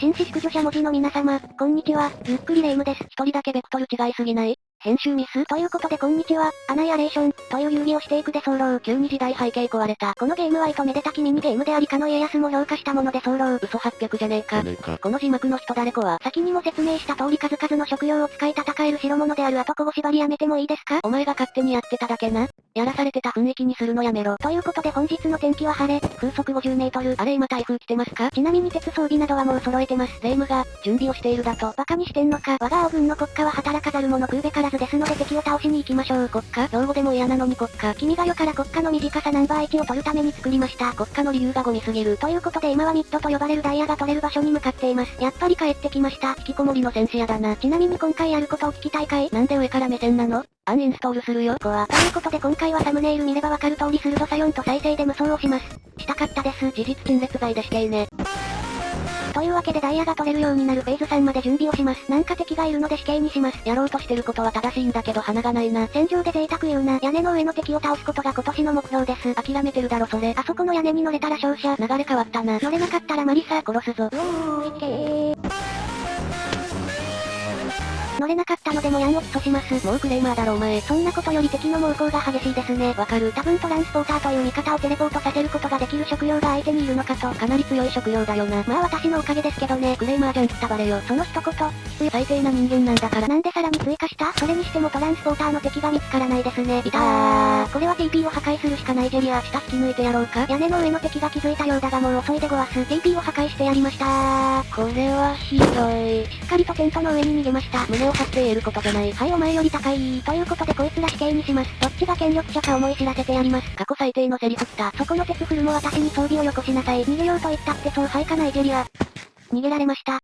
紳士淑女者文字の皆様、こんにちは、ゆっくりレ夢ムです。一人だけベクトル違いすぎない？編集ミス？ということでこんにちは、アナイアレーション、という遊戯をしていくで候。急に時代背景壊れた。このゲームは糸めでたきミニゲームでありかの家康も評価したもので候。嘘800じゃねえか。この字幕の人誰子は先にも説明した通り数々の食用を使い戦える代物である後こ縛りやめてもいいですか？お前が勝手にやってただけな。やらされてた雰囲気にするのやめろ。ということで本日の天気は晴れ、風速50メートル。あれ今台風来てますか？ちなみに鉄装備などはもう揃えてます。霊夢が、準備をしているだと。バカにしてんのか。我が青軍の国家は働かざる者食うべからずですので敵を倒しに行きましょう。国家用語でも嫌なのに国家。君が世から国家の短さナンバー1を取るために作りました。国家の理由がゴミすぎる。ということで今はミッドと呼ばれるダイヤが取れる場所に向かっています。やっぱり帰ってきました。引きこもりの戦士やだな。ちなみに今回やることを聞きたいかいなんで上から目線なのアンインストールするよ、こは。ということで今回はサムネイル見ればわかる通り鋭さ4と再生で無双をします。したかったです。事実陳列罪で死刑ね。というわけでダイヤが取れるようになるフェーズ3まで準備をします。なんか敵がいるので死刑にします。やろうとしてることは正しいんだけど鼻がないな。戦場で贅沢言うな。屋根の上の敵を倒すことが今年の目標です。諦めてるだろそれ。あそこの屋根に乗れたら勝者。流れ変わったな。乗れなかったらマリサ。殺すぞ。うーいけー。乗れなかったのでもやんを起訴します。もうクレーマーだろお前。そんなことより敵の猛攻が激しいですね。わかる。多分トランスポーターという味方をテレポートさせることができる食料が相手にいるのかと。かなり強い食料だよな。まあ私のおかげですけどね。クレーマーじゃんったばれよ。その一言。最低な人間なんだから。なんでさらに追加したそれにしてもトランスポーターの敵が見つからないですね。いたー。これは TP を破壊するしかないジェリア。下引き抜いてやろうか。屋根の上の敵が気づいたようだがもう遅いでごわす。TP を破壊してやりましたー。これはひどい。しっかりとテントの上に逃げました。胸を張って得ることじゃない。はいお前より高いということでこいつら死刑にします。どっちが権力者か思い知らせてやります。過去最低のセリフった。そこの鉄フルも私に装備をよこしなさい。逃げようと言ったってそうはいかないジェリア。逃げられました。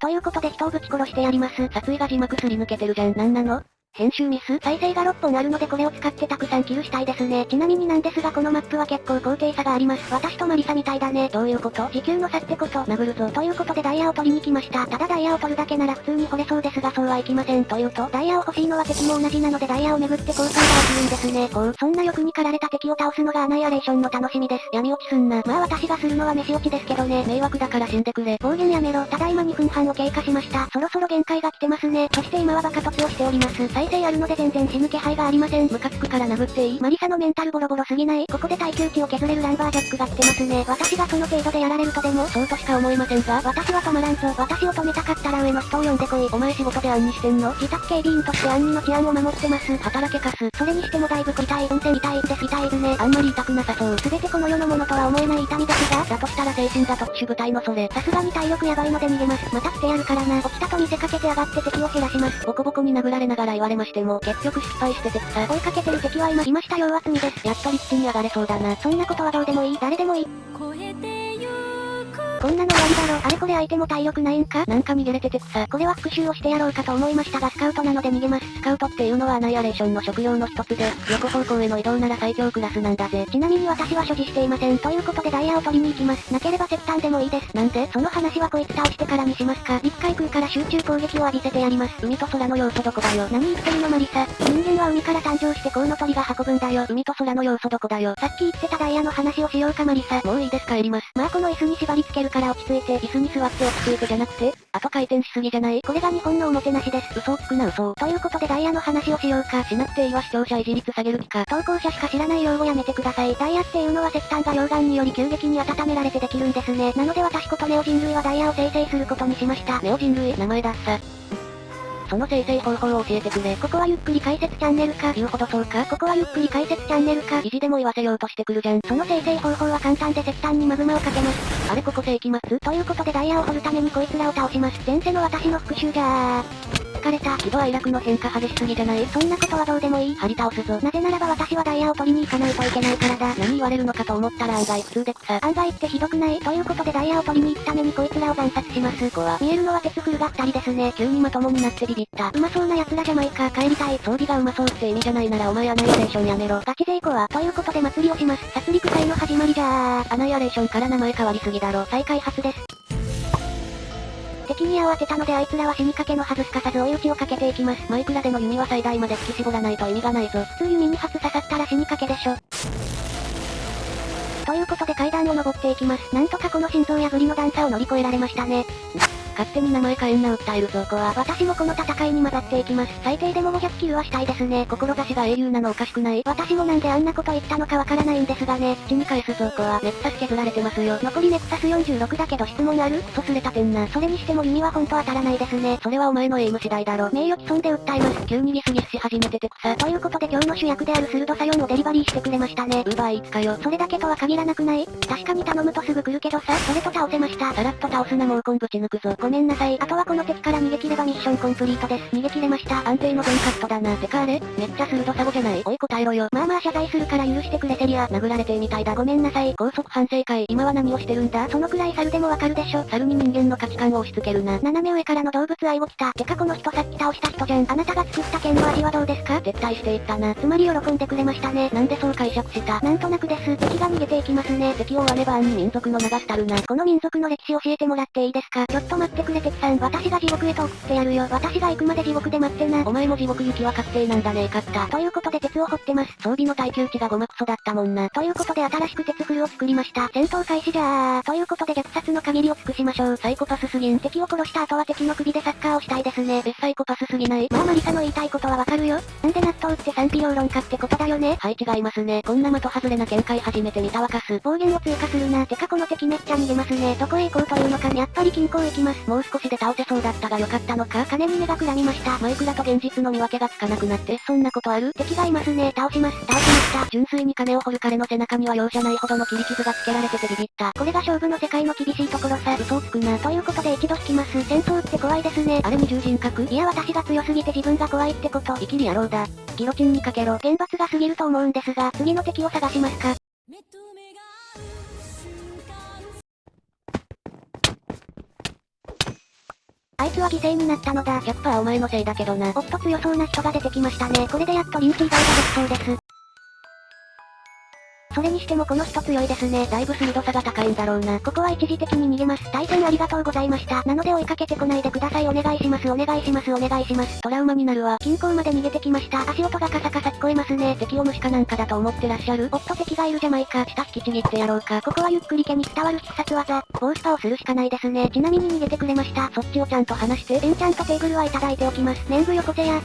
ということで人をぶち殺してやります。殺意が字幕すり抜けてるじゃん。なんなの？編集ミス？再生が6本あるのでこれを使ってたくさんキルしたいですね。ちなみになんですがこのマップは結構高低差があります。私とマリサみたいだね。どういうこと？時給の差ってこと。殴るぞ。ということでダイヤを取りに来ました。ただダイヤを取るだけなら普通に掘れそうですがそうはいきません。というと、ダイヤを欲しいのは敵も同じなのでダイヤを巡って交換が起きるんですね。こう、そんな欲に駆られた敵を倒すのがアナイアレーションの楽しみです。闇落ちすんな。まあ私がするのは飯落ちですけどね。迷惑だから死んでくれ。暴言やめろ。ただいま2分半を経過しました。そろそろ限界が来てますね。そして今はバカ突をしております。再生あるので全然然死ぬ気配がありません。ムカつくから殴っていいマリサのメンタルボロボロすぎない？ここで耐久値を削れるランバージャックが来てますね。私がその程度でやられるとでも？そうとしか思いませんが私は止まらんぞ。私を止めたかったら上の人を呼んでこい。お前仕事で暗にしてんの？自宅警備員として暗にの治安を守ってます。働けかす。それにしてもだいぶ痛い。運転痛いです。痛いですね。あんまり痛くなさそう。すべてこの世のものとは思えない痛みですが、だとしたら精神が特殊部隊のそれ。さすがに体力やばいので逃げます。また来てやるからな。起きたと見せかけて上がって敵を減らします。ボコボコに殴られながら言われましても、結局失敗してて草。追いかけてる敵は今、いましたよ厚みです。やっと立地に上がれそうだな。そんなことはどうでもいい。誰でもいい。こんなの終わりだろ。あれこれ相手も体力ないんか？なんか逃げれてて草。これは復讐をしてやろうかと思いましたがスカウトなので逃げます。スカウトっていうのはアナイアレーションの職業の一つで、横方向への移動なら最強クラスなんだぜ。ちなみに私は所持していません。ということでダイヤを取りに行きます。なければ石炭でもいいです。なんで？その話はこいつ倒してからにしますか。陸海空から集中攻撃を浴びせてやります。海と空の要素どこだよ。何言ってるのマリサ。人間は海から誕生してコウノトリが運ぶんだよ。海と空の要素どこだよ。さっき言ってたダイヤの話をしようかマリサ。もういいです帰ります。まあこの椅子に縛り付けるから落ち着いて。椅子に座って落ち着いてじゃなくて、後回転しすぎじゃない？これが日本のおもてなしです。嘘をつくな嘘ということでダイヤの話をしようか。しなくていいわ視聴者維持率下げる気か。投稿者しか知らない用語やめてください。ダイヤっていうのは石炭が溶岩により急激に温められてできるんですね。なので私ことネオ人類はダイヤを生成することにしました。ネオ人類？名前だっさ。その生成方法を教えてくれ。ここはゆっくり解説チャンネルか。言うほどそうか。ここはゆっくり解説チャンネルか。意地でも言わせようとしてくるじゃん。その生成方法は簡単で石炭にマグマをかけます。あれここ世紀末ということでダイヤを掘るためにこいつらを倒します。前世の私の復讐じゃー。疲れた。喜怒哀楽の変化激しすぎじゃないそんなことはどうでもいい。張り倒すぞ。なぜならば私はダイヤを取りに行かないといけないからだ。何言われるのかと思ったら案外普通で草。案外ってひどくない？ということでダイヤを取りに行くためにこいつらを惨殺します。こは。見えるのは鉄フルが二人ですね。急にまともになってビビった。うまそうな奴らじゃないか。帰りたい。装備がうまそうって意味じゃないならお前アナイアレーションやめろ。ガチ勢子は。ということで祭りをします。殺戮会の始まりじゃー。アナイアレーションから名前変わりすぎだろ。再開発です。敵に慌てたのであいつらは死にかけのはずすかさず追い打ちをかけていきます。マイクラでの弓は最大まで引き絞らないと意味がないぞ。普通弓に発刺さったら死にかけでしょ。ということで階段を登っていきます。なんとかこの心臓破りの段差を乗り越えられましたね。勝手に名前変えんな訴えるぞこは。私もこの戦いに混ざっていきます。最低でも500キルはしたいですね。志が英雄なのおかしくない私もなんであんなこと言ったのかわからないんですがね。土に返すぞこは。ネクサス削られてますよ。残りネクサス46だけど質問ある？クソスレ立てんな。それにしても耳はほんと当たらないですね。それはお前のエイム次第だろ。名誉毀損で訴えます。急にギスギスし始めてて草。ということで今日の主役である鋭さ4をデリバリーしてくれましたね。ウーバーイーツかよ。それだけとは限らなくない？確かに頼むとすぐ来るけどさ、それと倒せました。さらっと倒すなもうコンぶち抜くぞ。ごめんなさい。あとはこの敵から逃げ切ればミッションコンプリートです。逃げ切れました。安定の全カットだな。てかあれ？めっちゃ鋭さ5じゃない？おい答えろよ。まあまあ謝罪するから許してくれセリア。殴られてみたいだごめんなさい。高速反省会。今は何をしてるんだ？そのくらい猿でもわかるでしょ。猿に人間の価値観を押し付けるな。斜め上からの動物愛を来た。てかこの人さっき倒した人じゃん。あなたが作った剣の味はどうですか？絶対していったな。つまり喜んでくれましたね。なんでそう解釈した？なんとなくです。敵が逃げていきますね。敵を割れば暗に民族の流したるな。この民族の歴史教えてもらっていいですか？ちょっと待ってくれ敵さん。私が地獄へと送ってやるよ。私が行くまで地獄で待ってな。お前も地獄行きは確定なんだねえかった。ということで鉄を掘ってます。装備の耐久値がごまクソだったもんな。ということで新しく鉄フルを作りました。戦闘開始じゃー。ということで虐殺の限りを尽くしましょう。サイコパスすぎん。敵を殺した後は敵の首でサッカーをしたいですね。え、サイコパスすぎない？まあマリサの言いたいことはわかるよ。なんで納豆って賛否両論かってことだよね？はい違いますね。こんな的外れな見解初めて見たわかす。暴言を追加するな。てかこの敵めっちゃ逃げますね。どこへ行こうというのかやっぱり近郊行きます。もう少しで倒せそうだったがよかったのか？金に目がくらみました。マイクラと現実の見分けがつかなくなってそんなことある？敵がいますね。倒します。倒しました。純粋に金を掘る彼の背中には容赦ないほどの切り傷がつけられててビビった。これが勝負の世界の厳しいところさ。嘘をつくな。ということで一度引きます。戦闘って怖いですね。あれ二重人格いや私が強すぎて自分が怖いってこと。生きり野郎だ。ギロチンにかけろ。厳罰が過ぎると思うんですが、次の敵を探しますか？は犠牲になったのだ。100%お前のせいだけどな。おっと強そうな人が出てきましたね。これでやっと臨機以外ができそうです。それにしてもこの人強いですね。だいぶ鋭さが高いんだろうな。ここは一時的に逃げます。対戦ありがとうございました。なので追いかけてこないでください。お願いします。お願いします。お願いします。トラウマになるわ。近郊まで逃げてきました。足音がカサカサ聞こえますね。敵を虫かなんかだと思ってらっしゃる？おっと敵がいるじゃないか。下引きちぎってやろうか。ここはゆっくり毛に伝わる必殺技。ボースパをするしかないですね。ちなみに逃げてくれました。そっちをちゃんと話して。エンチャントテーブルはいただいておきます。年貢よこせや。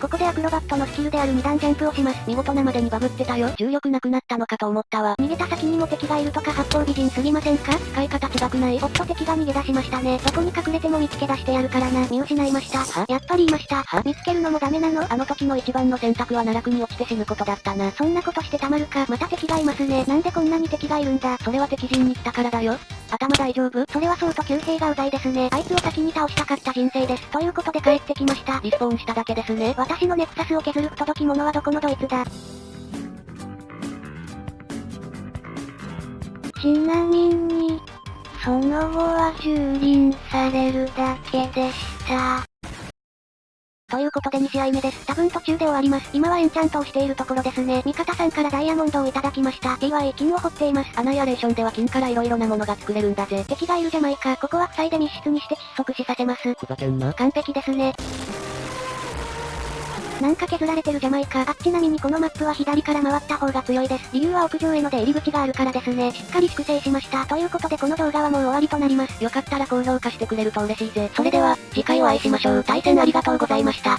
ここでアクロバットのスキルである2段ジャンプをします。見事なまでにバグってたよ。重力なくなったのかと思ったわ。逃げた先にも敵がいるとか八方美人すぎませんか？使い方違くないおっと敵が逃げ出しましたね。どこに隠れても見つけ出してやるからな。見失いました。は？やっぱりいました。は？見つけるのもダメなの？あの時の一番の選択は奈落に落ちて死ぬことだったな。そんなことしてたまるか。また敵がいますね。なんでこんなに敵がいるんだ。それは敵陣に来たからだよ。頭大丈夫？それはそうと旧兵がうざいですね。あいつを先に倒したかった人生です。ということで帰ってきました。リスポーンしただけですね。私のネクサスを削る不届き者はどこのドイツだ？ちなみに、その後は蹂躙されるだけでした。ということで2試合目です。多分途中で終わります。今はエンチャントをしているところですね。味方さんからダイヤモンドをいただきました。TY 金を掘っています。アナイアレーションでは金から色々なものが作れるんだぜ。敵がいるじゃないか。ここは塞いで密室にして窒息死させます。ふざけんな。完璧ですね。なんか削られてるじゃないか。あ、ちなみにこのマップは左から回った方が強いです。理由は屋上への出入り口があるからですね。しっかり粛清しました。ということでこの動画はもう終わりとなります。よかったら高評価してくれると嬉しいぜ。それでは、次回お会いしましょう。対戦ありがとうございました。